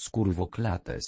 Skurwoklates.